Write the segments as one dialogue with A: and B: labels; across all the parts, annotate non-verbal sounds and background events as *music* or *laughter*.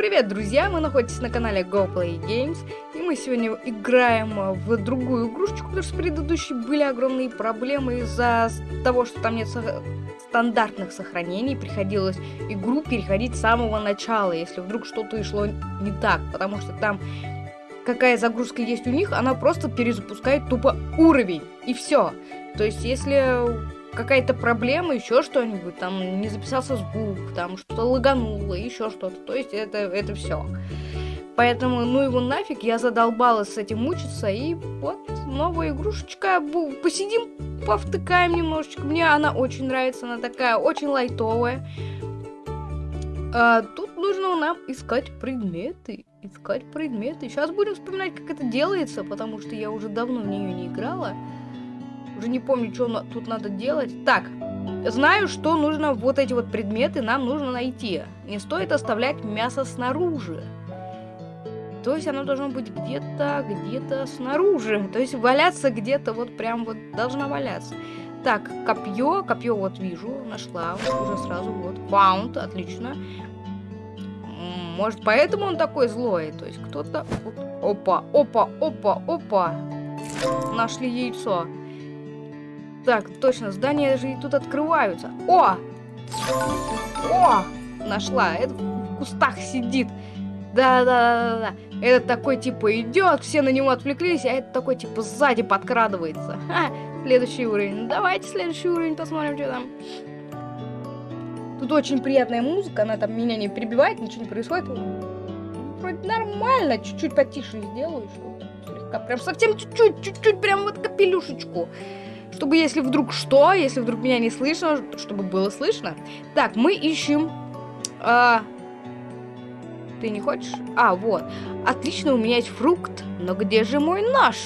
A: привет, друзья! Вы находитесь на канале GoPlay Games, и мы сегодня играем в другую игрушечку, потому что с предыдущей были огромные проблемы из-за того, что там нет со стандартных сохранений, приходилось игру переходить с самого начала, если вдруг что-то шло не так, потому что там какая загрузка есть у них, она просто перезапускает тупо уровень, и все. То есть, если какая-то проблема, еще что-нибудь, там не записался звук, там что-то лагануло, еще что-то. То есть это, это все. Поэтому, ну его нафиг, я задолбалась с этим мучиться, и вот новая игрушечка, посидим, повтыкаем немножечко. Мне она очень нравится, она такая очень лайтовая. А, тут нужно нам искать предметы, искать предметы. Сейчас будем вспоминать, как это делается, потому что я уже давно в нее не играла. Уже не помню, что тут надо делать. Так, знаю, что нужно вот эти вот предметы нам нужно найти. Не стоит оставлять мясо снаружи. То есть оно должно быть где-то, где-то снаружи. То есть валяться где-то вот прям вот должна валяться. Так, копье, копье вот вижу, нашла уже сразу вот. Баунд, отлично. Может, поэтому он такой злой? То есть кто-то... Опа, опа, опа, опа. Нашли яйцо. Так, точно, здания же и тут открываются. О! О! Нашла. Это в кустах сидит. Да-да-да-да. Этот такой, типа, идет, все на него отвлеклись, а этот такой, типа, сзади подкрадывается. Ха, следующий уровень. Давайте следующий уровень посмотрим, что там. Тут очень приятная музыка, она там меня не перебивает, ничего не происходит. Вроде нормально, чуть-чуть потише сделаю, что слегка, прям совсем чуть-чуть, чуть-чуть, прям вот капелюшечку чтобы если вдруг что, если вдруг меня не слышно, чтобы было слышно. Так, мы ищем... А... Ты не хочешь? А, вот. Отлично, у меня есть фрукт. Но где же мой нож?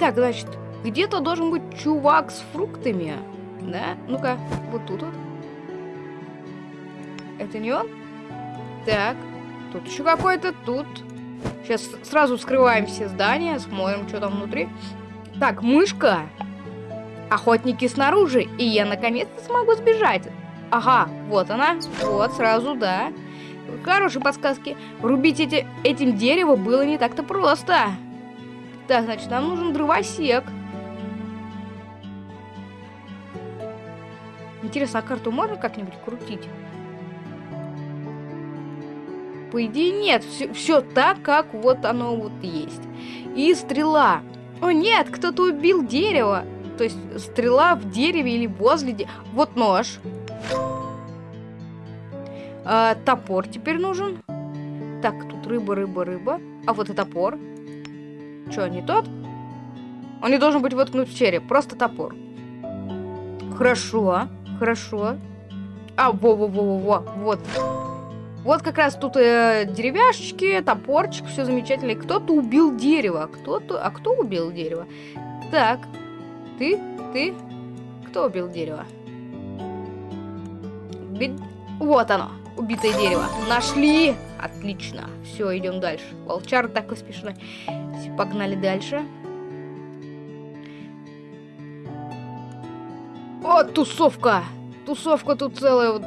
A: Так, значит, где-то должен быть чувак с фруктами. Да? Ну-ка, вот тут вот. Это не он? Так, тут еще какой-то, тут. Сейчас сразу вскрываем все здания, смотрим, что там внутри. Так, мышка. Охотники снаружи, и я наконец-то смогу сбежать. Ага, вот она. Вот, сразу, да. Хорошие подсказки. Рубить эти, этим дерево было не так-то просто. Так, значит, нам нужен дровосек. Интересно, а карту можно как-нибудь крутить? По идее, нет. Все, все так, как вот оно вот есть. И стрела. О, нет, кто-то убил дерево. То есть стрела в дереве или возле дерева. Вот нож. А, топор теперь нужен. Так, тут рыба, рыба, рыба. А вот и топор. Че, не тот? Он не должен быть воткнут в череп. Просто топор. Хорошо, хорошо. А, во-во-во-во-во. Вот. Вот как раз тут э, деревяшечки, топорчик, все замечательно. Кто-то убил дерево. Кто-то... А кто убил дерево? Так, ты? Ты? Кто убил дерево? Вот оно, убитое дерево. Нашли! Отлично. Все, идем дальше. Волчар такой смешной. Все, погнали дальше. О, тусовка! Тусовка тут целая. Вот,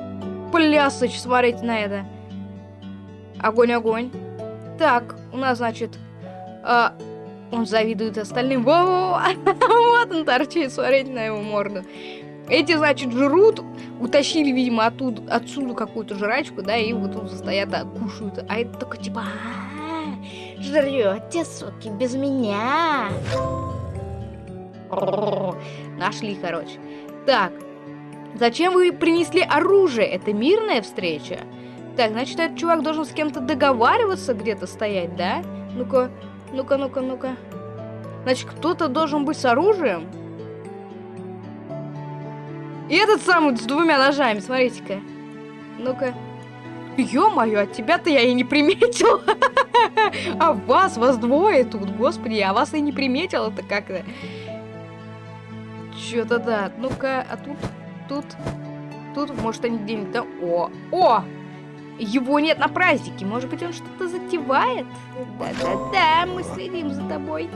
A: плясыч, смотрите на это. Огонь, огонь. Так, у нас, значит, а, он завидует остальным. Во -во -во! вот он торчит, смотрите на его морду. Эти, значит, жрут, утащили, видимо, оттуда, отсюда какую-то жрачку, да, и вот тут стоят, а, кушают. А это только типа, «А, жрете, суки, без меня. Нашли, короче. Так, зачем вы принесли оружие? Это мирная встреча? Так, значит, этот чувак должен с кем-то договариваться где-то стоять, да? Ну-ка, ну-ка, ну-ка, ну-ка. Значит, кто-то должен быть с оружием. И этот самый с двумя ножами, смотрите-ка. Ну-ка. Ё-моё, от тебя-то я и не приметил. *laughs* А вас, вас двое тут, господи, я вас и не приметил, это как-то. Чё-то да. Ну-ка, а тут, тут, тут, может, они где-нибудь, да? О, о! Его нет на празднике. Может быть, он что-то затевает? Да-да-да, мы следим за тобой.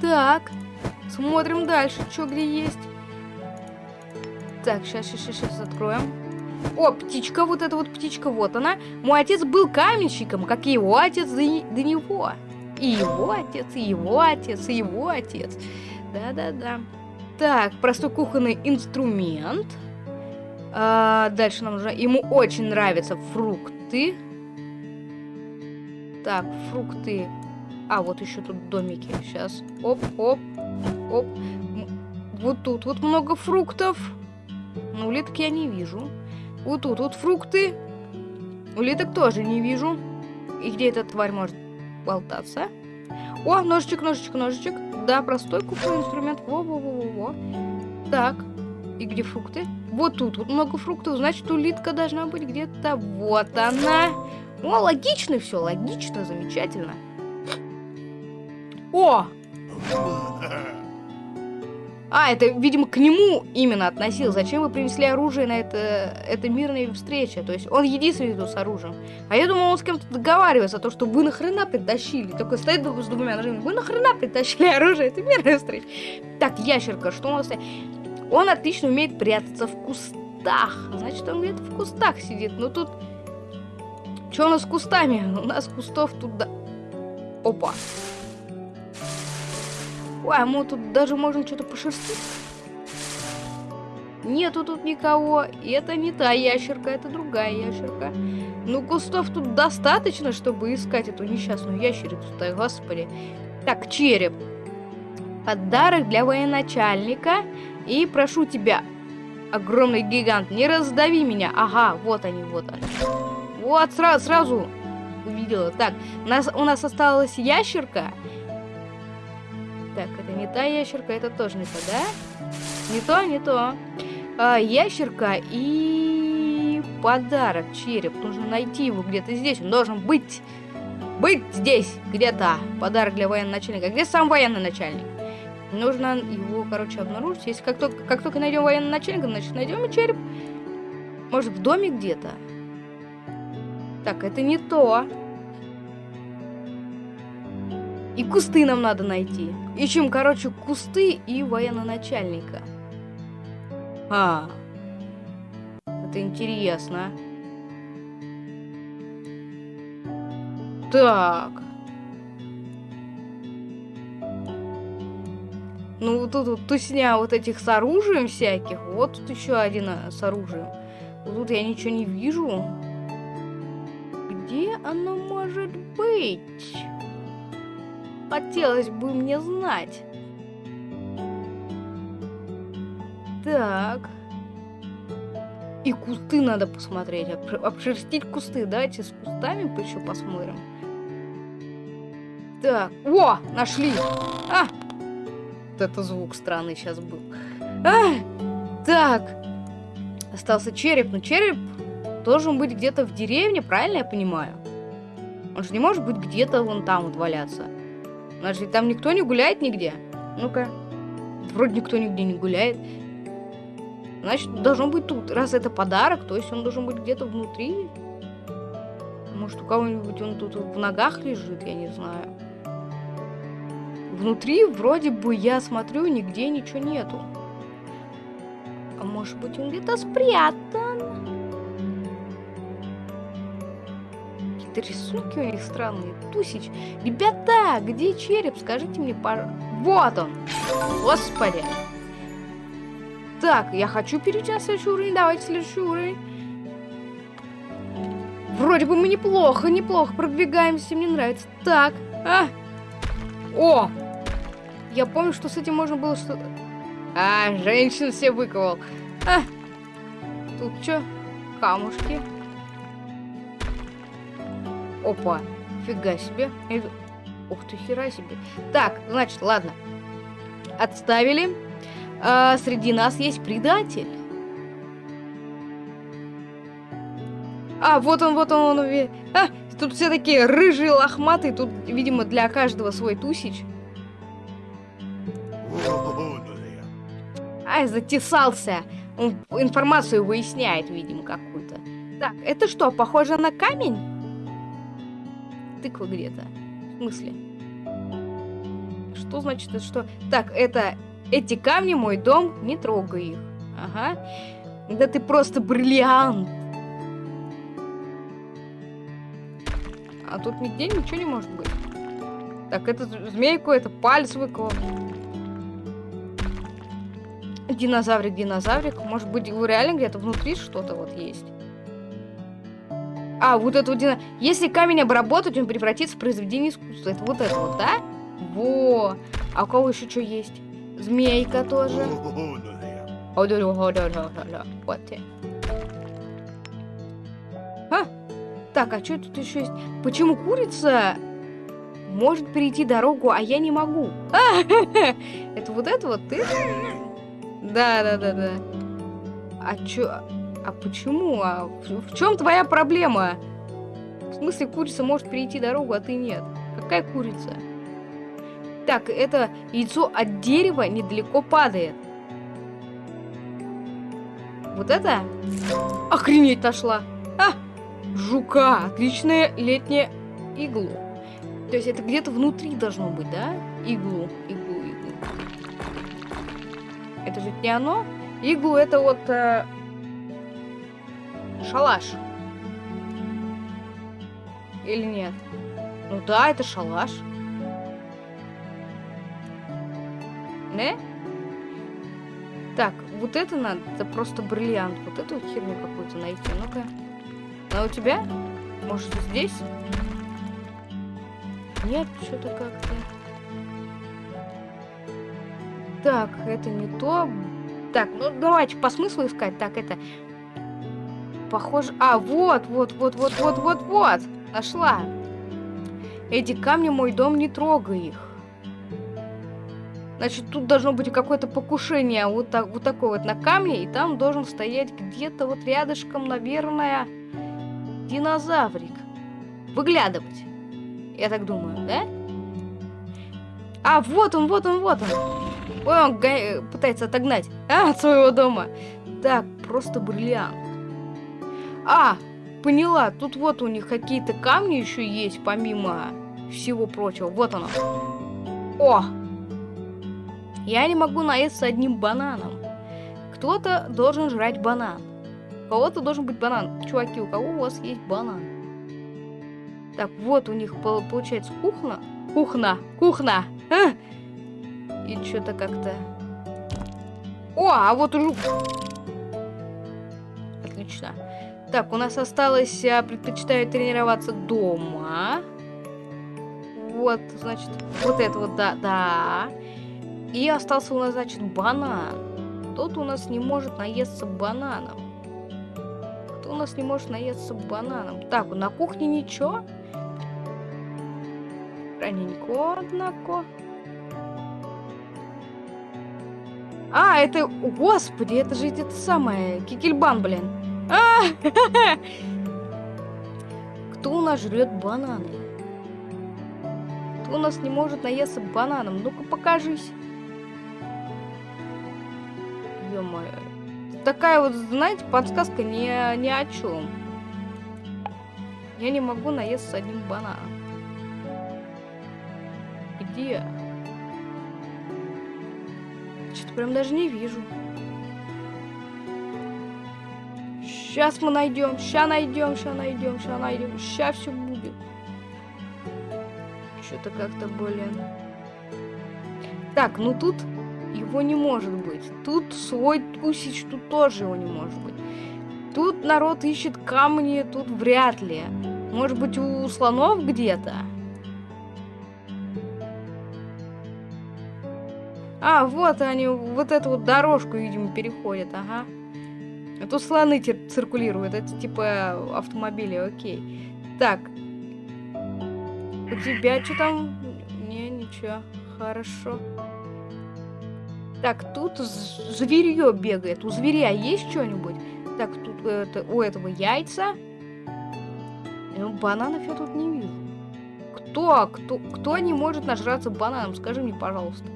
A: Так, смотрим дальше, что где есть. Так, сейчас, сейчас, сейчас откроем. О, птичка, вот эта вот птичка, вот она. Мой отец был каменщиком, как и его отец до, до него. И его отец, и его отец, и его отец. Да-да-да. Так, простой кухонный инструмент. А, дальше нам нужно... Ему очень нравятся фрукты. Так, фрукты. А, вот еще тут домики. Сейчас. Оп, оп, оп. Вот тут вот много фруктов. Но улиток я не вижу. Вот тут вот фрукты. Улиток тоже не вижу. И где эта тварь может болтаться? О, ножичек, ножичек, ножичек. Да, простой кухонный инструмент. Во-во-во-во. Так. И где фрукты? Вот тут вот много фруктов. Значит, улитка должна быть где-то. Вот она. О, логично все, логично, замечательно. О! А, это, видимо, к нему именно относил. Зачем вы принесли оружие на это, это мирная встреча? То есть он единственный тут с оружием. А я думал, он с кем-то договаривается, то, что вы нахрена притащили. Такой стоит с двумя ножами. Вы нахрена притащили оружие? Это мирная встреча. Так, ящерка, что у нас? Он отлично умеет прятаться в кустах. Значит, он где-то в кустах сидит. Но тут... Что у нас с кустами? У нас кустов тут... Да... Опа. Ой, а мы тут даже можем что-то пошерстить. Нету тут никого. И это не та ящерка, это другая ящерка. Ну, кустов тут достаточно, чтобы искать эту несчастную ящерицу-то, господи. Так, череп. Подарок для военачальника. И прошу тебя, огромный гигант, не раздави меня. Ага, вот они, вот они. Вот, сразу, сразу увидела. Так, у нас, у нас осталась ящерка. Так, это не та ящерка, это тоже не то, да? Не то, не то. А, ящерка и подарок, череп. Нужно найти его где-то здесь. Он должен быть... Быть здесь, где-то. Подарок для военного начальника. Где сам военный начальник? Нужно его, короче, обнаружить. Если как только, как только найдем военного начальника, значит найдем и череп. Может, в доме где-то? Так, это не то. И кусты нам надо найти. Ищем, короче, кусты и военно-начальника. А, это интересно. Так. Ну, вот тут вот тусня вот этих с оружием всяких. Вот тут еще один э, с оружием. Вот тут я ничего не вижу. Где оно может быть? Хотелось бы мне знать. Так. И кусты надо посмотреть. Обшерстить кусты. Давайте с кустами еще посмотрим. Так. О, нашли. А! Вот это звук странный сейчас был. А! Так. Остался череп. Но череп должен быть где-то в деревне, правильно я понимаю? Он же не может быть где-то вон там вот валяться. Значит, там никто не гуляет нигде? Ну-ка. Вроде никто нигде не гуляет. Значит, должен быть тут. Раз это подарок, то есть он должен быть где-то внутри. Может, у кого-нибудь он тут в ногах лежит, я не знаю. Внутри вроде бы я смотрю, нигде ничего нету. А может быть он где-то спрятан? какие-то рисунки у них странные. Тусич. Ребята, где череп? Скажите мне, пар... Вот он! Господи! Так, я хочу перейти на следующий уровень. Давайте следующий уровень. Вроде бы мы неплохо, неплохо продвигаемся. Мне нравится. Так. А! О! Я помню, что с этим можно было что-то... А, женщин все выковал. А! Тут что? Камушки. Опа, фига себе. Ух ты, хера себе. Так, значит, ладно. Отставили. А, среди нас есть предатель. А, вот он, вот он, он. А, тут все такие рыжие, лохматые. Тут, видимо, для каждого свой тусич. Ай, затесался. Он информацию выясняет, видимо, какую-то. Так, это что, похоже на камень? тыква где-то. В смысле? Что значит это что? Так, это эти камни мой дом, не трогай их. Ага. Да ты просто бриллиант. А тут нигде ничего не может быть. Так, это змейку, это палец выколол. Динозаврик, динозаврик. Может быть, реально где-то внутри что-то вот есть. А, вот это вот дина... Если камень обработать, он превратится в произведение искусства. Это вот это вот, да? Во! А у кого еще что есть? Змейка тоже. Вот ты. А? Так, а что тут еще есть? Почему курица может перейти дорогу, а я не могу? А, *laughs* это вот это вот ты? Да, да, да, да. А чё? А почему? А в, чем твоя проблема? В смысле, курица может перейти дорогу, а ты нет? Какая курица? Так, это яйцо от дерева недалеко падает. Вот это? Охренеть нашла. А, жука. Отличная летняя иглу. То есть это где-то внутри должно быть, да? Иглу, иглу. Не оно? Иглу это вот э, шалаш. Или нет? Ну да, это шалаш. Не? Так, вот это надо, это просто бриллиант. Вот эту херню какую-то найти. Ну-ка. А у тебя? Может, здесь? Нет, что-то как-то... Так, это не то. Так, ну давайте по смыслу искать. Так, это... Похоже... А, вот, вот, вот, вот, вот, вот, вот. Нашла. Эти камни мой дом, не трогай их. Значит, тут должно быть какое-то покушение вот, так, вот такое вот на камне, и там должен стоять где-то вот рядышком, наверное, динозаврик. Выглядывать. Я так думаю, да? А, вот он, вот он, вот он. Ой, он пытается отогнать. А, от своего дома. Так, просто бриллиант. А, поняла. Тут вот у них какие-то камни еще есть, помимо всего прочего. Вот оно. О, я не могу наесться одним бананом. Кто-то должен жрать банан. У кого-то должен быть банан. Чуваки, у кого у вас есть банан? Так, вот у них получается кухня. Кухня, кухня. А! И что-то как-то... О, а вот уже... Отлично. Так, у нас осталось, я предпочитаю тренироваться дома. Вот, значит, вот это вот, да, да. И остался у нас, значит, банан. Тот у нас не может наесться бананом. Кто у нас не может наесться бананом? Так, на кухне ничего. Раненько, однако. А, это... Господи, это же это самое... Кикельбан, блин. А! *laughs* Кто у нас жрет бананы? Кто у нас не может наесться бананом? Ну-ка, покажись ё Такая вот, знаете, подсказка ни, ни о чем. Я не могу наесться одним бананом. Где? Что-то прям даже не вижу. Сейчас мы найдем, ща найдем, ща найдем, ща найдем, ща все будет. Что-то как-то, блин. Так, ну тут его не может быть. Тут свой тусич, тут тоже его не может быть. Тут народ ищет камни, тут вряд ли. Может быть, у слонов где-то? А, вот они, вот эту вот дорожку, видимо, переходят, ага. А тут слоны циркулируют, это типа автомобили, окей. Так. У тебя что там? Не, ничего. Хорошо. Так, тут зверье бегает. У зверя есть что-нибудь? Так, тут это, у этого яйца. Ну, бананов я тут не вижу. Кто, кто, кто не может нажраться бананом? Скажи мне, пожалуйста.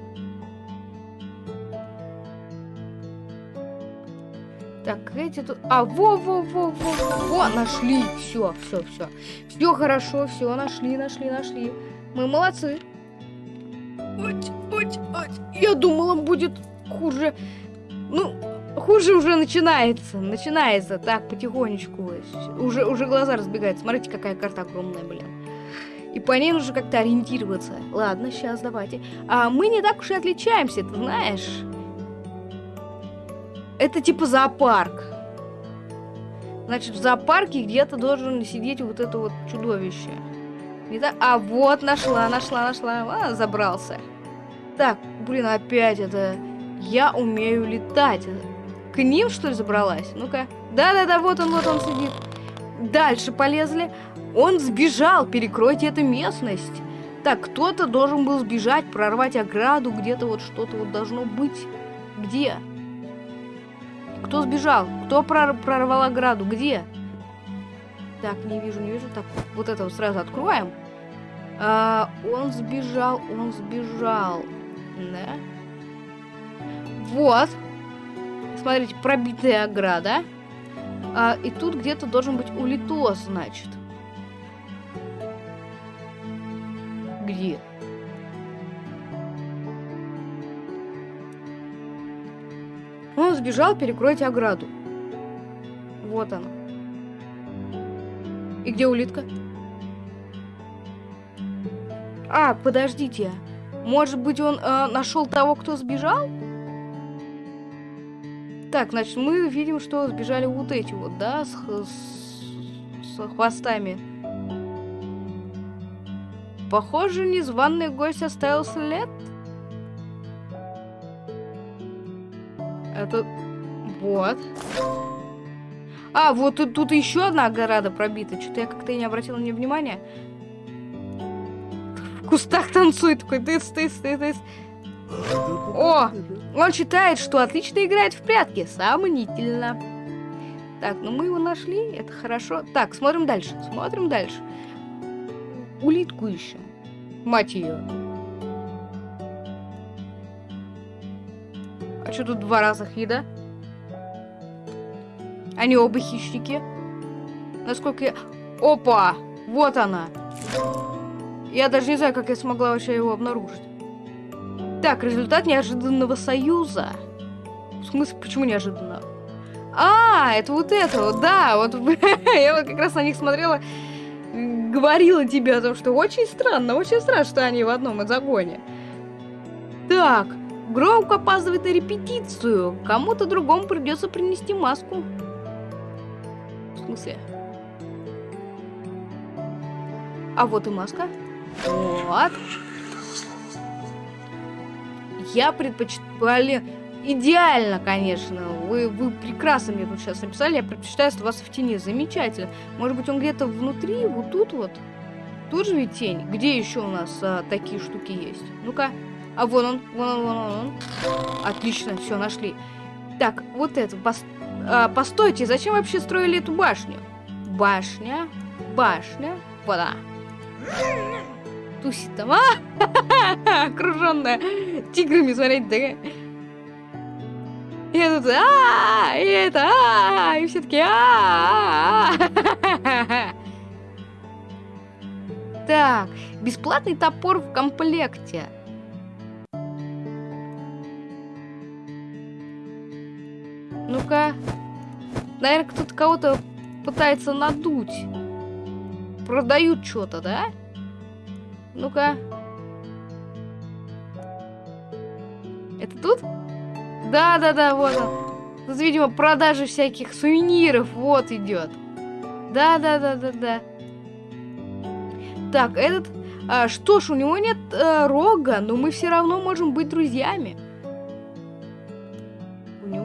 A: Так, эти тут... А, во-во-во-во-во! Нашли! Все, все, все. Все хорошо, все, нашли, нашли, нашли. Мы молодцы. Ой, ой, ой. Я думала, будет хуже. Ну, хуже уже начинается. Начинается так, потихонечку. Уже, уже глаза разбегаются. Смотрите, какая карта огромная, блин. И по ней нужно как-то ориентироваться. Ладно, сейчас давайте. А мы не так уж и отличаемся, ты знаешь. Это типа зоопарк. Значит, в зоопарке где-то должен сидеть вот это вот чудовище. Не? А вот, нашла, нашла, нашла. А, забрался. Так, блин, опять это... Я умею летать. К ним, что ли, забралась? Ну-ка. Да-да-да, вот он, вот он сидит. Дальше полезли. Он сбежал, перекройте эту местность. Так, кто-то должен был сбежать, прорвать ограду, где-то вот что-то вот должно быть. Где? Кто сбежал? Кто прор прорвал ограду? Где? Так, не вижу, не вижу. Так, вот это вот сразу откроем. А, он сбежал, он сбежал. Да? Вот. Смотрите, пробитая ограда. А, и тут где-то должен быть улитос, значит. Где? Он сбежал, перекройте ограду. Вот она. И где улитка? А, подождите. Может быть, он э, нашел того, кто сбежал? Так, значит, мы видим, что сбежали вот эти вот, да, с, с, с хвостами. Похоже, незваный гость оставил след. Это... Вот. А, вот тут, тут еще одна ограда пробита. Что-то я как-то не обратила на нее внимания. В кустах танцует такой тыс, тыс, тыс, тыс. О, он считает, что отлично играет в прятки. Сомнительно. Так, ну мы его нашли, это хорошо. Так, смотрим дальше, смотрим дальше. Улитку ищем. Мать ее. Что тут два раза еда? Они оба хищники. Насколько я... Опа! Вот она. Я даже не знаю, как я смогла вообще его обнаружить. Так, результат неожиданного союза. В смысле, почему неожиданно? А, это вот это вот, да, вот *laughs* я вот как раз на них смотрела, говорила тебе о том, что очень странно, очень странно, что они в одном загоне. Так, Гроук опаздывает на репетицию. Кому-то другому придется принести маску. В смысле? А вот и маска. Вот. Я предпочитаю... Идеально, конечно. Вы, вы прекрасно мне тут сейчас написали. Я предпочитаю оставаться в тени. Замечательно. Может быть, он где-то внутри, вот тут вот. Тут же ведь тень. Где еще у нас а, такие штуки есть? Ну-ка. А вон он, вон он, вон он. Отлично, все, нашли. Так, вот это. Пос... А, постойте, зачем вообще строили эту башню? Башня, башня, вода тусит там, а? *laughs* Окруженная тиграми, смотрите, такая. И я тут, а, и это, а, и все таки а, Так, бесплатный топор в комплекте. Ну-ка. Наверное, кто-то кого-то пытается надуть. Продают что-то, да? Ну-ка. Это тут? Да-да-да, вот он. Тут, видимо, продажи всяких сувениров. Вот идет. Да-да-да-да-да. Так, этот... А, что ж, у него нет а, рога, но мы все равно можем быть друзьями.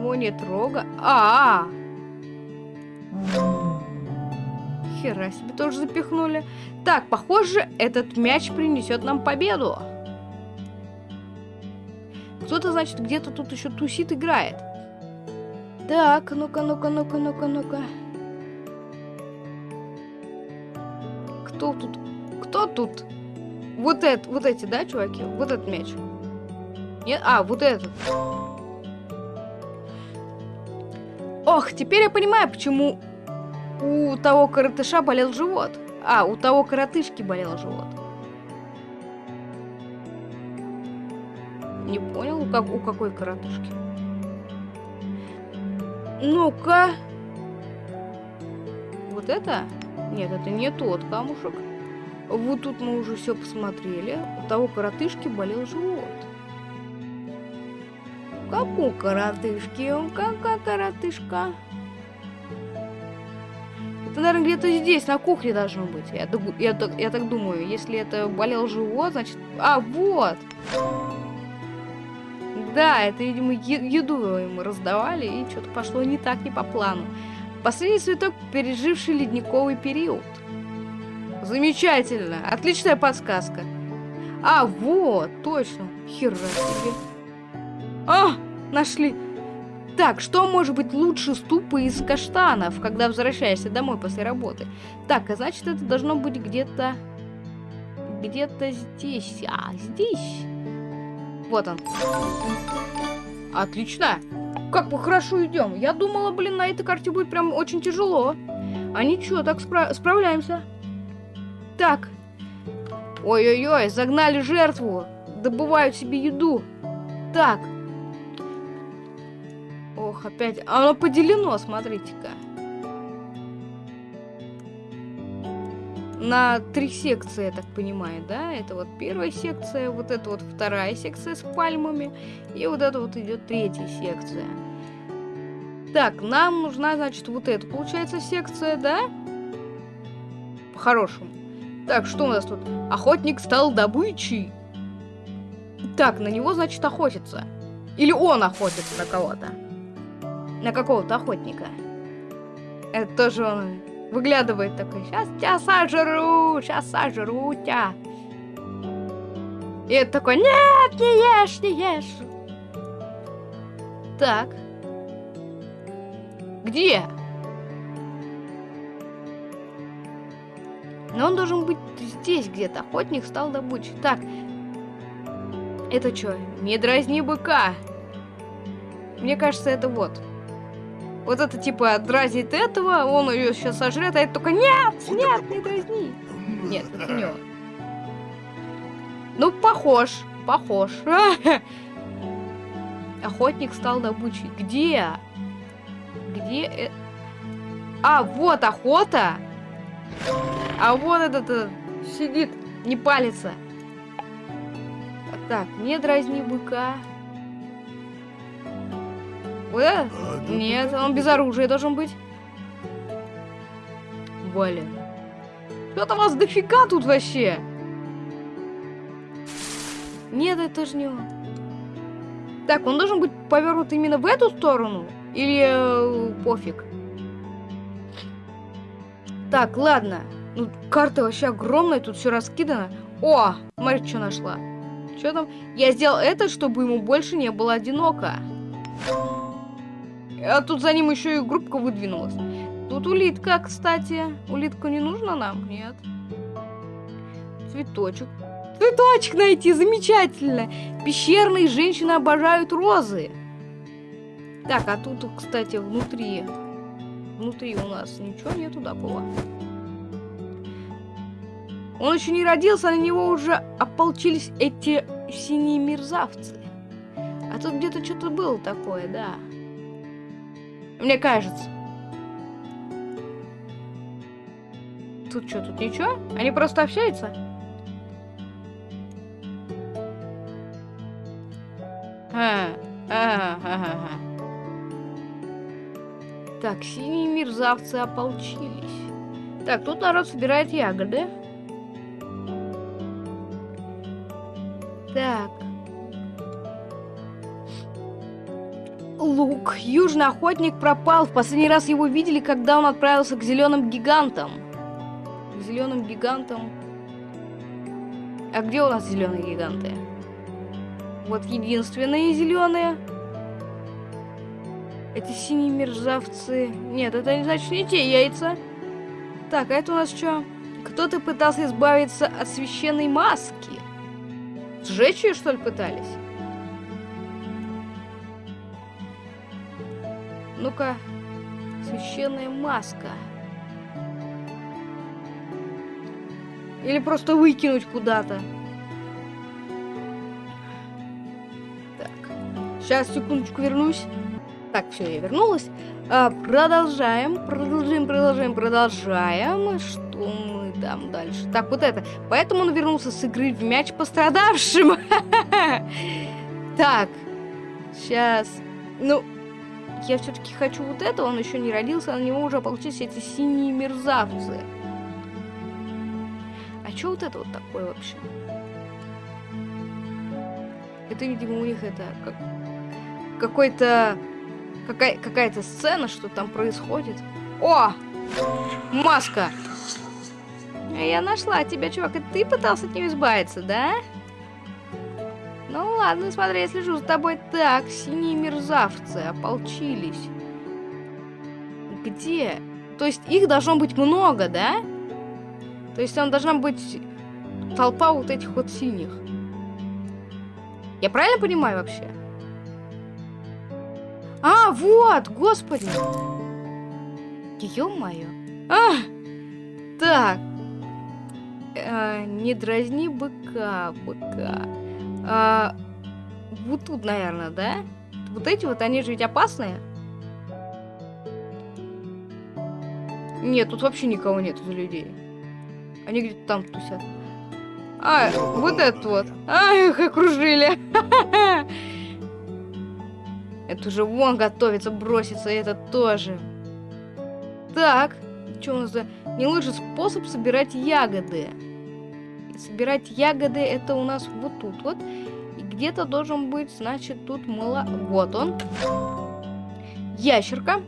A: У него нет рога. А, -а, -а. Хера себе тоже запихнули. Так, похоже, этот мяч принесет нам победу. Кто-то, значит, где-то тут еще тусит, играет. Так, ну-ка, ну-ка, ну-ка, ну-ка, ну-ка. Кто тут? Кто тут? Вот это, вот эти, да, чуваки? Вот этот мяч. Нет? А, вот этот. Ох, теперь я понимаю, почему у того коротыша болел живот. А, у того коротышки болел живот. Не понял, как, у какой коротышки? Ну-ка. Вот это? Нет, это не тот камушек. Вот тут мы уже все посмотрели. У того коротышки болел живот. Как у коротышки? Какая коротышка? Это, наверное, где-то здесь, на кухне должно быть. Я, я, я, я так думаю. Если это болел живот, значит... А, вот! Да, это, видимо, еду ему раздавали, и что-то пошло не так, не по плану. Последний цветок, переживший ледниковый период. Замечательно. Отличная подсказка. А, вот, точно. Хера себе. А, нашли. Так, что может быть лучше ступы из каштанов, когда возвращаешься домой после работы? Так, а значит, это должно быть где-то... Где-то здесь. А, здесь. Вот он. Отлично. Как мы хорошо идем. Я думала, блин, на этой карте будет прям очень тяжело. А ничего, так спра справляемся. Так. Ой-ой-ой, загнали жертву. Добывают себе еду. Так. Ох, опять. Оно поделено, смотрите-ка. на три секции, я так понимаю, да? Это вот первая секция, вот это вот вторая секция с пальмами, и вот это вот идет третья секция. Так, нам нужна, значит, вот эта, получается, секция, да? По-хорошему. Так, что у нас тут? Охотник стал добычей. Так, на него, значит, охотится. Или он охотится на кого-то. На какого-то охотника. Это тоже он Выглядывает такой, сейчас тебя сожру, сейчас сожру тебя. И это такой, нет, не ешь, не ешь. Так. Где? Но он должен быть здесь где-то. Охотник стал добычей. Так. Это что? Не дразни быка. Мне кажется, это вот. Вот это типа дразнит этого, он ее сейчас сожрет, а это только нет, нет, не дразни. Нет, это не он. Ну, похож, похож. *laughs* Охотник стал добычей. Где? Где? Э... А, вот охота. А вот этот э, сидит, не палится. Так, не дразни быка. Э? Нет, он без оружия должен быть. Блин. Что-то вас дофига тут вообще. Нет, это же не он. Так, он должен быть повернут именно в эту сторону? Или э, пофиг? Так, ладно. Ну, карта вообще огромная, тут все раскидано. О, смотри, что нашла. Что там? Я сделал это, чтобы ему больше не было одиноко. А тут за ним еще и группка выдвинулась. Тут улитка, кстати. Улитку не нужно нам? Нет. Цветочек. Цветочек найти, замечательно. Пещерные женщины обожают розы. Так, а тут, кстати, внутри... Внутри у нас ничего нету такого. Он еще не родился, на него уже ополчились эти синие мерзавцы. А тут где-то что-то было такое, да. Мне кажется. Тут что, тут ничего? Они просто общаются? А, а, а, а, Так, синие мерзавцы ополчились. Так, тут народ собирает ягоды. Так. Лук. Южный охотник пропал. В последний раз его видели, когда он отправился к зеленым гигантам. К зеленым гигантам. А где у нас зеленые гиганты? Вот единственные зеленые. Эти синие мерзавцы. Нет, это не значит не те яйца. Так, а это у нас что? Кто-то пытался избавиться от священной маски. Сжечь ее, что ли, пытались? Ну-ка, священная маска. Или просто выкинуть куда-то. Так, сейчас, секундочку, вернусь. Так, все, я вернулась. А, продолжаем, продолжаем, продолжаем, продолжаем. Что мы там дальше? Так, вот это. Поэтому он вернулся с игры в мяч пострадавшим. *laughs* Так, сейчас. Ну, я все-таки хочу вот это. Он еще не родился, на него уже получились эти синие мерзавцы. А что вот это вот такое вообще? Это, видимо, у них это как какой-то какая какая-то сцена, что там происходит. О! Маска! Я нашла тебя, чувак, и ты пытался от нее избавиться, да? Ну ладно, смотри, я слежу за тобой. Так, синие мерзавцы ополчились. Где? То есть их должно быть много, да? То есть там должна быть толпа вот этих вот синих. Я правильно понимаю вообще? А, вот, господи. Ё-моё. А, так. А, не дразни быка, быка. А, вот тут, наверное, да? Вот эти вот, они же ведь опасные. Нет, тут вообще никого нет за людей. Они где-то там тусят. А, вот этот вот. А, их окружили. *laughs* Это уже вон готовится броситься, это тоже. Так, что у нас за... Не лучший способ собирать ягоды. Собирать ягоды это у нас вот тут вот. И где-то должен быть, значит, тут мыло... Вот он. Ящерка.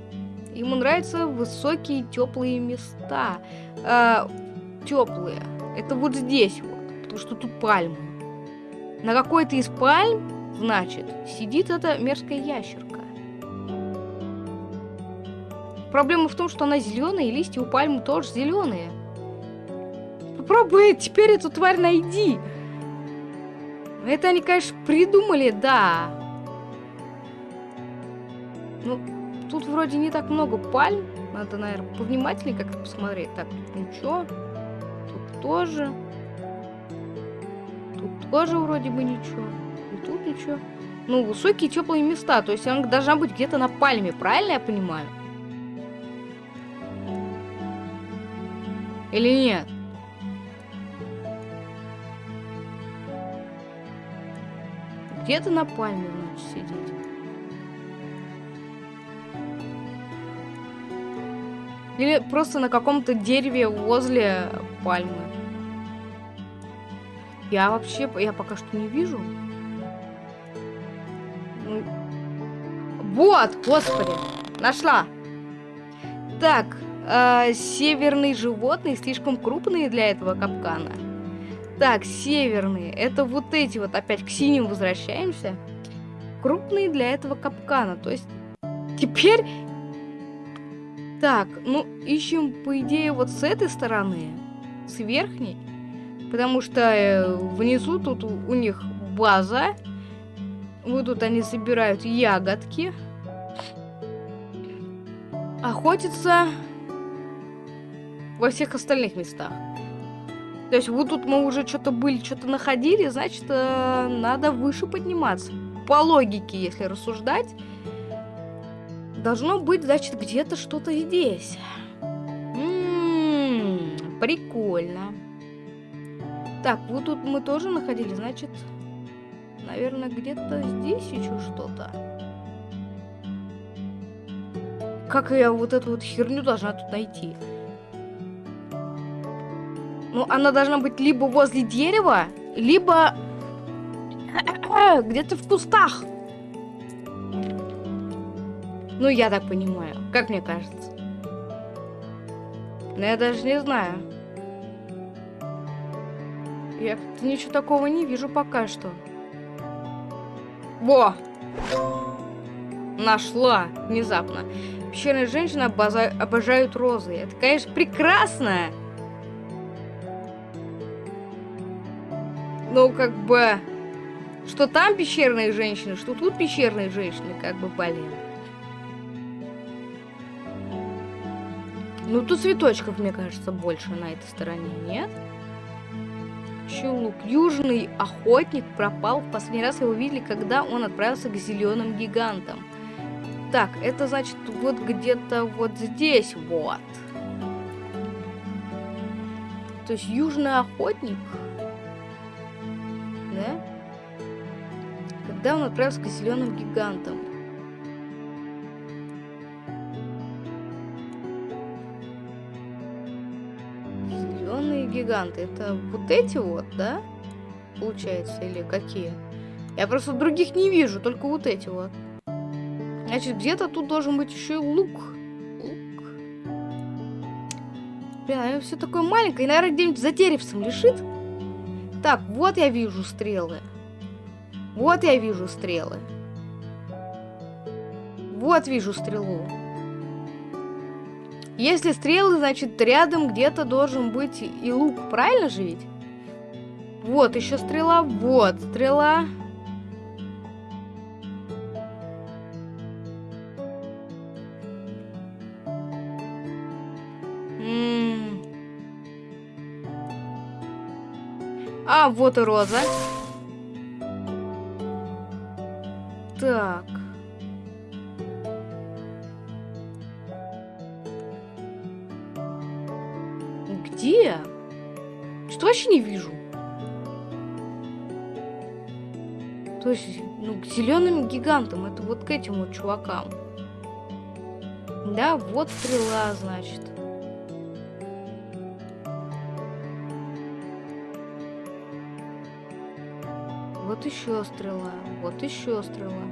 A: Ему нравятся высокие теплые места. А, теплые. Это вот здесь вот потому что тут пальмы. На какой-то из пальм, значит, сидит эта мерзкая ящерка. Проблема в том, что она зеленая, и листья у пальмы тоже зеленые. Попробуй теперь эту тварь найди. Это они, конечно, придумали, да. Ну, тут вроде не так много пальм. Надо, наверное, повнимательнее как-то посмотреть. Так, тут ничего. Тут тоже. Тут тоже вроде бы ничего. И тут ничего. Ну, высокие теплые места. То есть она должна быть где-то на пальме, правильно я понимаю? Или нет? Где-то на пальме, значит, сидеть. Или просто на каком-то дереве возле пальмы. Я вообще, я пока что не вижу. Ну, вот, господи, нашла. Так, э, северные животные слишком крупные для этого капкана. Так, северные, это вот эти вот, опять к синим возвращаемся. Крупные для этого капкана, то есть теперь... Так, ну, ищем, по идее, вот с этой стороны, с верхней. Потому что э, внизу тут у них база. Вот тут они собирают ягодки. Охотятся во всех остальных местах. То есть вот тут мы уже что-то были, что-то находили, значит, э, надо выше подниматься. По логике, если рассуждать, должно быть, значит, где-то что-то здесь. М-м, прикольно. Так, вот тут мы тоже находили, значит, наверное, где-то здесь еще что-то. Как я вот эту вот херню должна тут найти? Ну, она должна быть либо возле дерева, либо где-то в кустах. Ну, я так понимаю. Как мне кажется. Но я даже не знаю. Я ничего такого не вижу пока что. Во! Нашла внезапно. Пещерные женщины обожают розы. Это, конечно, прекрасно. Ну, как бы... Что там пещерные женщины, что тут пещерные женщины, как бы, блин. Ну, тут цветочков, мне кажется, больше на этой стороне, нет? Нет? лук. Южный охотник пропал. В последний раз его видели, когда он отправился к зеленым гигантам. Так, это значит вот где-то вот здесь вот. То есть южный охотник. Да? Когда он отправился к зеленым гигантам. Зеленые гиганты. Это вот эти вот, да? Получается, или какие? Я просто других не вижу, только вот эти вот. Значит, где-то тут должен быть еще и лук. Лук. Блин, а все такое маленькое. И, наверное, где-нибудь за деревцем лежит. Так, вот я вижу стрелы. Вот я вижу стрелы. Вот вижу стрелу. Если стрелы, значит, рядом где-то должен быть и лук. Правильно же ведь? Вот еще стрела. Вот стрела. А, вот и роза. Так. Где? Что вообще не вижу? То есть, ну, к зеленым гигантам, это вот к этим вот чувакам. Да, вот стрела, значит. Вот еще стрела, вот еще стрела.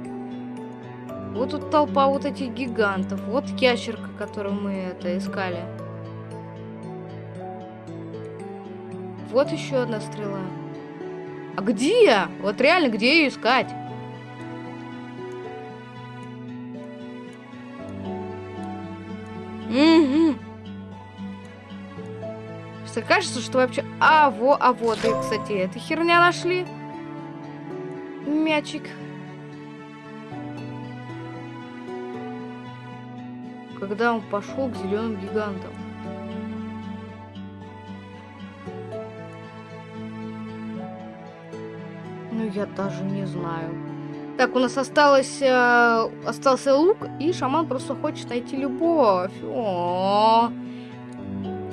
A: Вот тут толпа вот этих гигантов. Вот ящерка, которую мы это искали. Вот еще одна стрела. А где? Вот реально, где ее искать? Угу. Что кажется, что вообще... А, во, а вот, и, кстати, эта херня нашли мячик. Когда он пошел к зеленым гигантам. Ну, я даже не знаю. Так, у нас осталось, э, остался лук, и шаман просто хочет найти любовь. О, -о,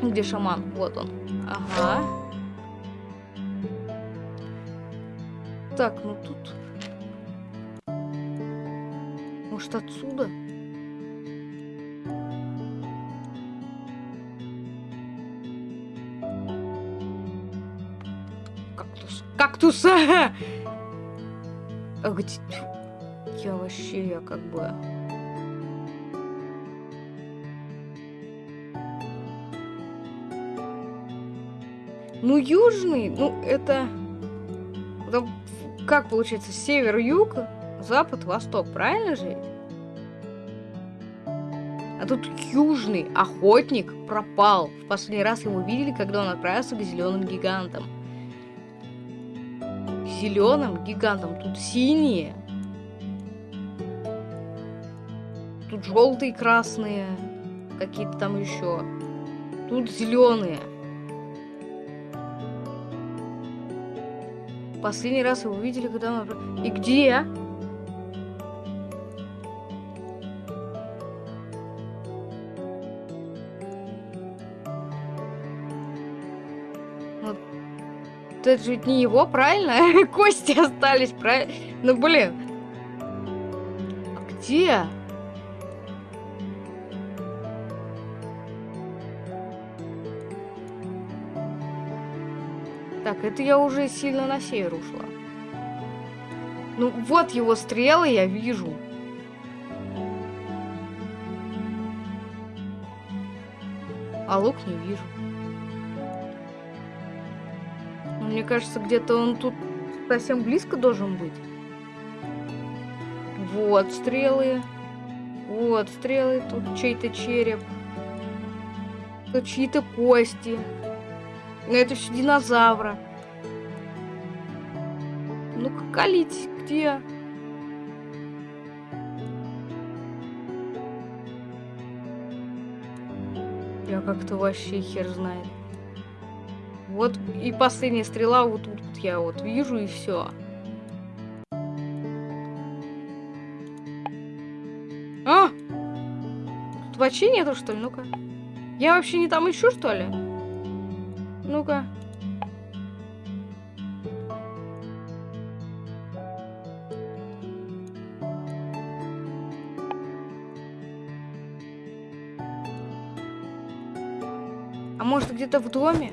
A: -о. Где шаман? Вот он. Ага. Так, ну тут может, отсюда? Кактус. Кактус! *laughs* А где... Я вообще, я как бы... Ну, южный, ну, это... Как получается, север-юг, запад-восток, правильно же? Тут южный охотник пропал. В последний раз его видели, когда он отправился к зеленым гигантам. Зеленым гигантам. Тут синие. Тут желтые, красные. Какие-то там еще. Тут зеленые. Последний раз его видели, когда он... И где? Это же не его, правильно? *laughs* Кости остались, правильно? Ну, блин. А где? Так, это я уже сильно на север ушла. Ну, вот его стрелы я вижу. А лук не вижу. Кажется, где-то он тут совсем близко должен быть. Вот стрелы. Вот стрелы. Тут чей-то череп. Тут чьи-то кости. Но это все динозавра. Ну-ка, калить, где? Я как-то вообще хер знает. Вот и последняя стрела вот тут вот я вот вижу и все. А! тут вообще нету, что ли? Ну-ка. Я вообще не там ищу, что ли? Ну-ка. А может где-то в доме?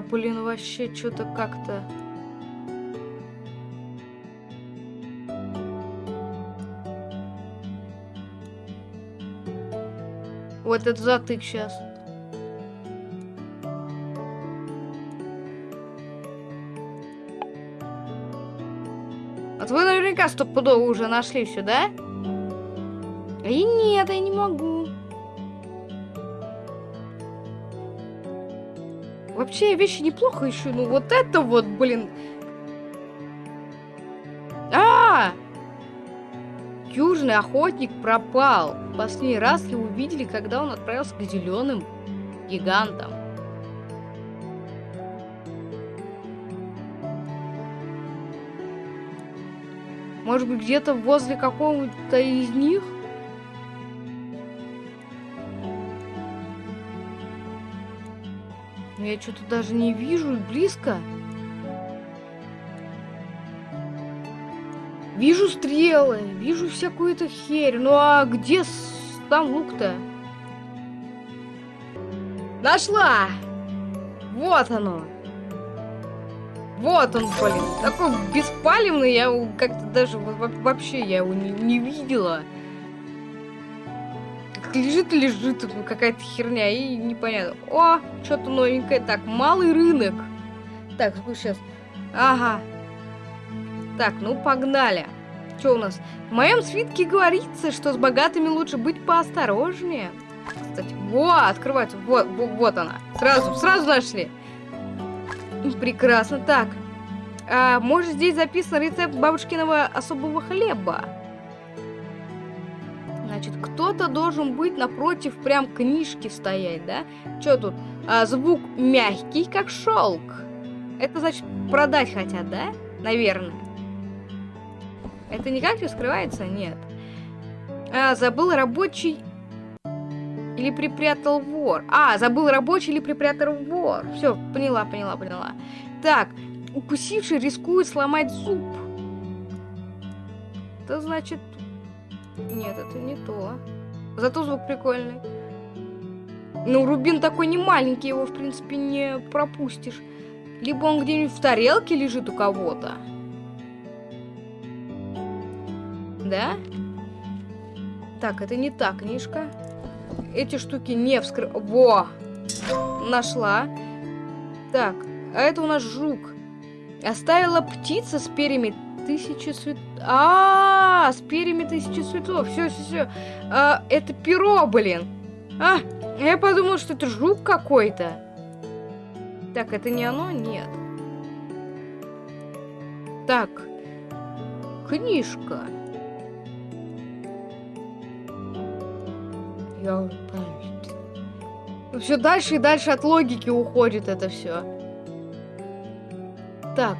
A: Блин, вообще что-то как-то... Вот это затык сейчас. Вот вы наверняка стопудово уже нашли все, да? И нет, я не могу. Вообще вещи неплохо ищу, ну вот это вот, блин. А! -а, -а! Южный охотник пропал. Последний раз его увидели, когда он отправился к зеленым гигантам. Может быть, где-то возле какого-то из них? Я что-то даже не вижу близко. Вижу стрелы, вижу всякую эту херь. Ну а где там лук-то? Нашла! Вот оно. Вот он, блин. Такой беспалевный, я как-то даже вообще я его не, не видела. Как лежит лежит какая-то херня и непонятно. О, что-то новенькое. Так, малый рынок. Так, сейчас. Ага. Так, ну погнали. Что у нас? В моем свитке говорится, что с богатыми лучше быть поосторожнее. Кстати, вот, открывается. Вот, вот, вот она. Сразу, сразу нашли. Прекрасно. Так. А, может, здесь записан рецепт бабушкиного особого хлеба? Значит, кто-то должен быть напротив прям книжки стоять, да? Что тут? А, звук мягкий, как шелк. Это значит продать хотят, да? Наверное. Это никак не скрывается? Нет. А, забыл рабочий или припрятал вор. А, забыл рабочий или припрятал вор. Все, поняла, поняла, поняла. Так, укусивший рискует сломать зуб. Это значит... Нет, это не то. Зато звук прикольный. Ну, рубин такой не маленький, его, в принципе, не пропустишь. Либо он где-нибудь в тарелке лежит у кого-то. Да? Так, это не та книжка эти штуки не вскры... Во! Нашла. Так, а это у нас жук. Оставила птица с перьями тысячи цветов. А, -а, -а, с перьями тысячи цветов. Все, все, все. А, это перо, блин. А, я подумал, что это жук какой-то. Так, это не оно? Нет. Так. Книжка. Я Все дальше и дальше от логики уходит это все. Так.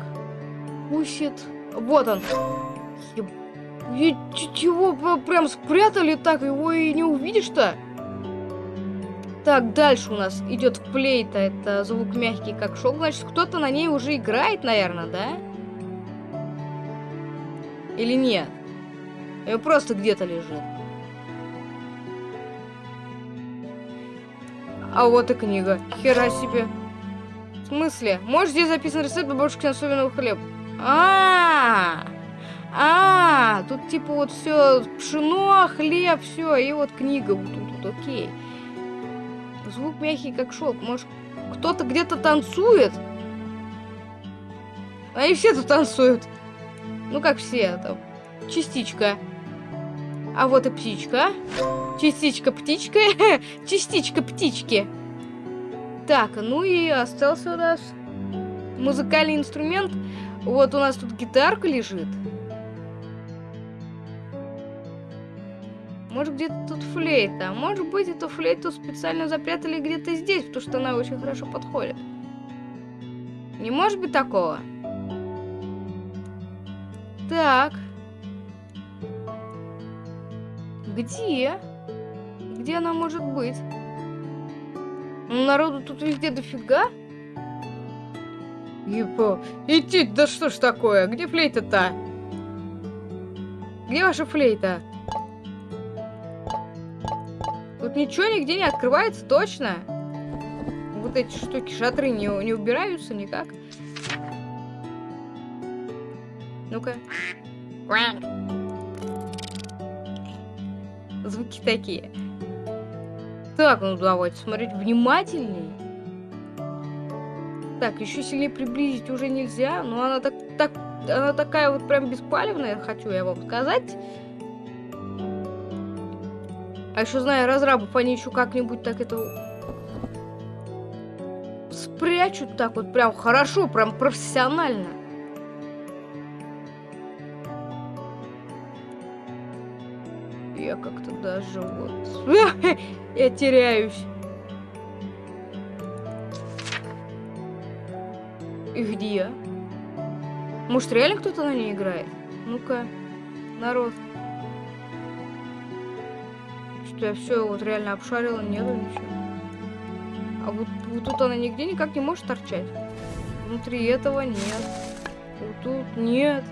A: Усит. Вот он. И чего прям спрятали так, его и не увидишь-то? Так, дальше у нас идет флейта. Это звук мягкий, как шок. Значит, кто-то на ней уже играет, наверное, да? Или нет? Или просто где-то лежит? А вот и книга. Хера себе. В смысле? Может, здесь записан рецепт бабушки особенного хлеба? А, -а, тут типа вот все пшено, хлеб, все, и вот книга вот тут, вот, окей. Звук мягкий, как шелк. Может, кто-то где-то танцует? Они все тут танцуют. Ну, как все, там, частичка. А вот и птичка. Частичка птичка. *laughs* Частичка птички. Так, ну и остался у нас музыкальный инструмент. Вот у нас тут гитарка лежит. Может, где-то тут флейта. Может быть, эту флейту специально запрятали где-то здесь, потому что она очень хорошо подходит. Не может быть такого? Так. Где? Где она может быть? Ну, народу тут везде дофига. Епо. Идти, да что ж такое? Где флейта-то? Где ваша флейта? Ничего нигде не открывается, точно? Вот эти штуки, шатры не, не убираются никак. Ну-ка. Звуки такие. Так, ну давайте смотреть внимательней. Так, еще сильнее приблизить уже нельзя, но она так, так, она такая вот прям беспалевная, хочу я вам сказать. А еще знаю разрабов, они еще как-нибудь так это спрячут так вот прям хорошо, прям профессионально. Я как-то даже вот... *laughs* Я теряюсь. И где? Может, реально кто-то на ней играет? Ну-ка, народ. Что я все вот реально обшарила, нету ничего. А вот, вот тут она нигде никак не может торчать. Внутри этого нет. Вот тут нет.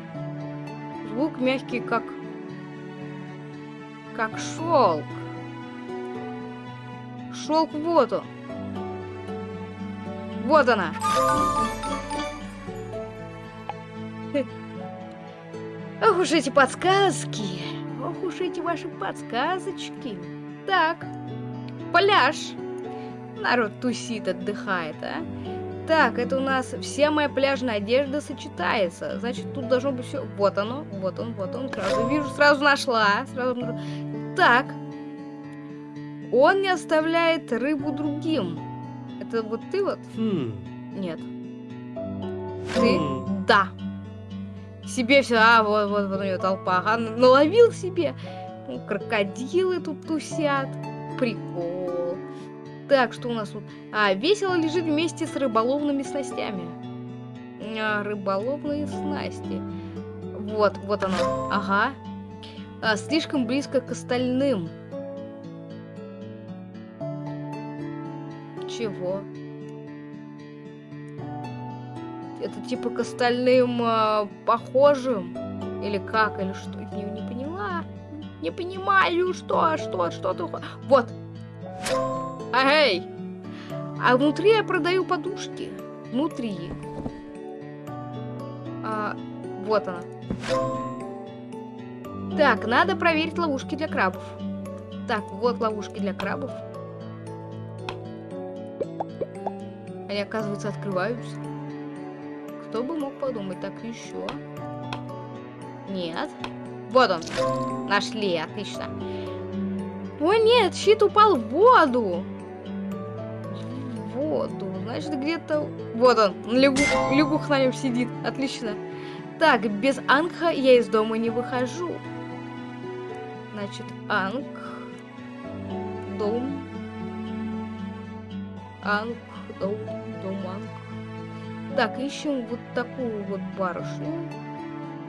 A: Звук мягкий, как... Как шелк. Шелк вот он. Вот она. Ох уж эти подсказки. Ох уж эти ваши подсказочки. Так, пляж. Народ тусит, отдыхает, а? Так, это у нас вся моя пляжная одежда сочетается. Значит, тут должно быть все. Вот оно, вот он, вот он. Сразу вижу, сразу нашла. Сразу... Так. Он не оставляет рыбу другим. Это вот ты вот? Хм. Нет. Ты? Хм. Да себе все, а, вот, вот, вот у нее толпа, ага, наловил себе. Ну, крокодилы тут тусят. Прикол. Так, что у нас тут? А, весело лежит вместе с рыболовными снастями. А, рыболовные снасти. Вот, вот оно. Ага. А, слишком близко к остальным. Чего? Это типа к остальным э, похожим? Или как? Или что? Не. Не понимаю, что, что, что ты... Вот. Эй! А внутри я продаю подушки. Внутри. А, вот она. Так, надо проверить ловушки для крабов. Так, вот ловушки для крабов. Они, оказывается, открываются. Кто бы мог подумать? Так, еще. Нет. Вот он. Нашли, отлично. О, нет, щит упал в воду. В воду. Значит, где-то... Вот он, лягух, лягух на нем сидит. Отлично. Так, без Ангха я из дома не выхожу. Значит, Анг. Дом. Анг. Дом. Дом Анг. Так, ищем вот такую вот барышню.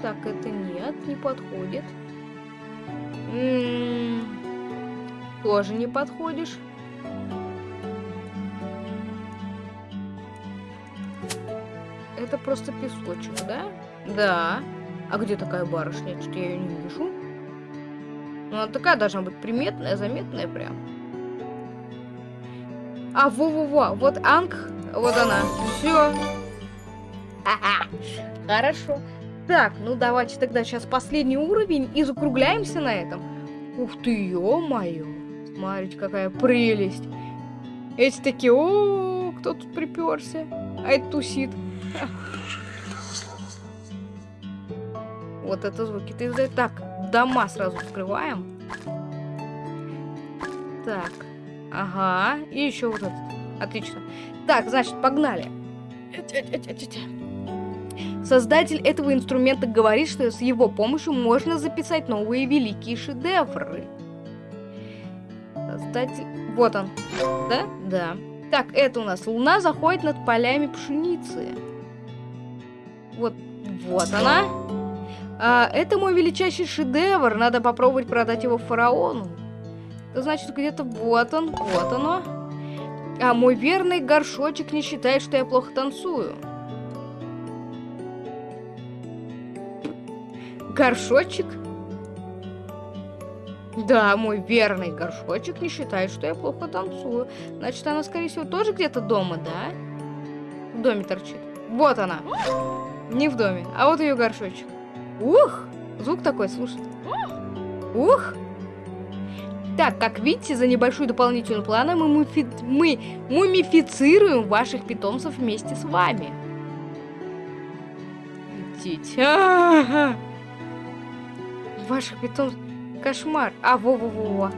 A: Так, это нет, не подходит. М -м -м, тоже не подходишь. Это просто песочек, да? Да. А где такая барышня? Что-то я ее не вижу. Ну, она такая должна быть приметная, заметная прям. А, во-во-во, вот Анг, вот она. Все. Хорошо. Так, ну давайте тогда сейчас последний уровень и закругляемся на этом. Ух ты, ё-моё. Смотрите, какая прелесть. Эти такие, о, кто тут приперся? А это тусит. *laughs* Вот это звуки ты издает. Так, дома сразу открываем. Так, ага, и еще вот этот. Отлично. Так, значит, погнали. Создатель этого инструмента говорит, что с его помощью можно записать новые великие шедевры. Кстати, вот он. Да? Да. Так, это у нас луна заходит над полями пшеницы. Вот, вот она. А, это мой величайший шедевр. Надо попробовать продать его фараону. Это значит, где-то вот он, вот оно. А мой верный горшочек не считает, что я плохо танцую. Горшочек? Да, мой верный горшочек не считает, что я плохо танцую. Значит, она, скорее всего, тоже где-то дома, да? В доме торчит. Вот она. Не в доме, а вот ее горшочек. Ух! Звук такой, слушайте. Ух! Так, как видите, за небольшую дополнительную плану мы, муфи... мы мумифицируем ваших питомцев вместе с вами. Идите. А -а -а. Ваших питомцев... Кошмар. А, во-во-во.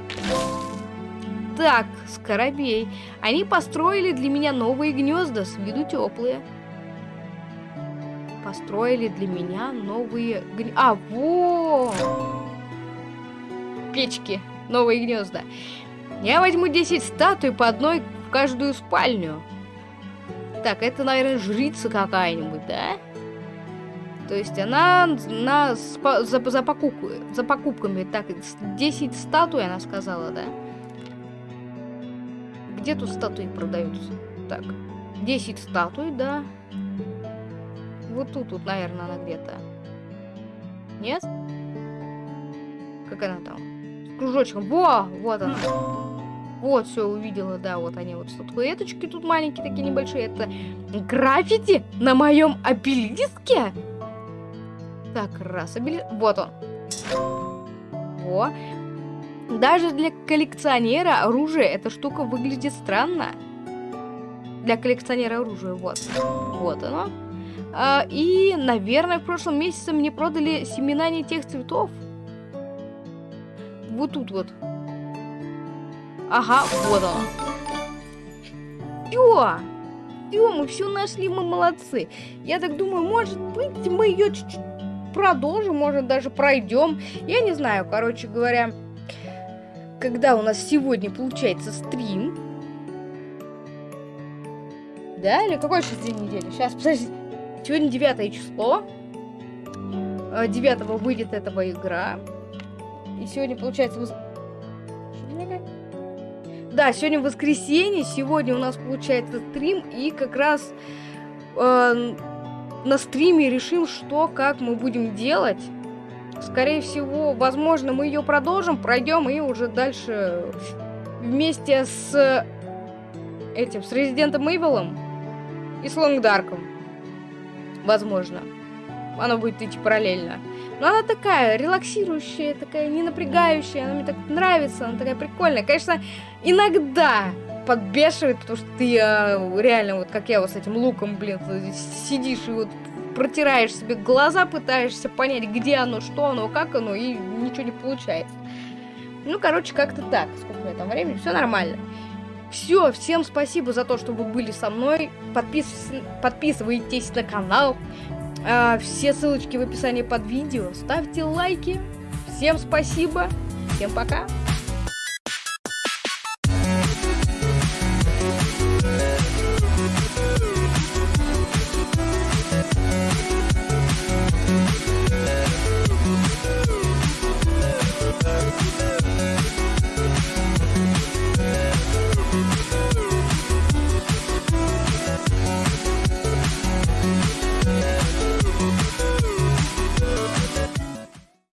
A: Так, скоробей. Они построили для меня новые гнезда, с виду теплые. Построили для меня новые гнезда. А, во! Печки. Новые гнезда. Я возьму 10 статуй по одной в каждую спальню. Так, это, наверное, жрица какая-нибудь, да? То есть она на, за, за, покупку, за покупками. Так, 10 статуй, она сказала, да? Где тут статуи продаются? Так, 10 статуй, да. Вот тут, вот, наверное, она где-то. Нет? Как она там? С кружочком. Во! Вот она. Вот, все, увидела, да, вот они вот статуэточки тут маленькие, такие небольшие. Это граффити на моем обелиске? Так, раз, обели... Вот он. Во. Даже для коллекционера оружия эта штука выглядит странно. Для коллекционера оружия, вот. Вот оно. А, и, наверное, в прошлом месяце мне продали семена не тех цветов. Вот тут вот. Ага, вот оно. Все. Все, мы все нашли, мы молодцы. Я так думаю, может быть, мы ее чуть-чуть продолжим, может даже пройдем. Я не знаю, короче говоря, когда у нас сегодня получается стрим. Да, или какой сейчас день недели? Сейчас, подожди. Сегодня 9 число. 9 а, выйдет этого игра. И сегодня получается... Да, сегодня воскресенье, сегодня у нас получается стрим, и как раз э, на стриме решим, что, как мы будем делать. Скорее всего, возможно, мы ее продолжим, пройдем и уже дальше вместе с этим, с Резидентом Эйвелом и с Лонгдарком. Возможно. Она будет идти параллельно. Но она такая релаксирующая, такая не напрягающая, она мне так нравится, она такая прикольная. Конечно, иногда подбешивает, потому что ты э, реально, вот как я вот с этим луком, блин, сидишь и вот протираешь себе глаза, пытаешься понять, где оно, что оно, как оно, и ничего не получается. Ну, короче, как-то так. Сколько у меня там времени? Все нормально. Все, всем спасибо за то, что вы были со мной. Подпис... Подписывайтесь на канал. А, все ссылочки в описании под видео. Ставьте лайки. Всем спасибо. Всем пока.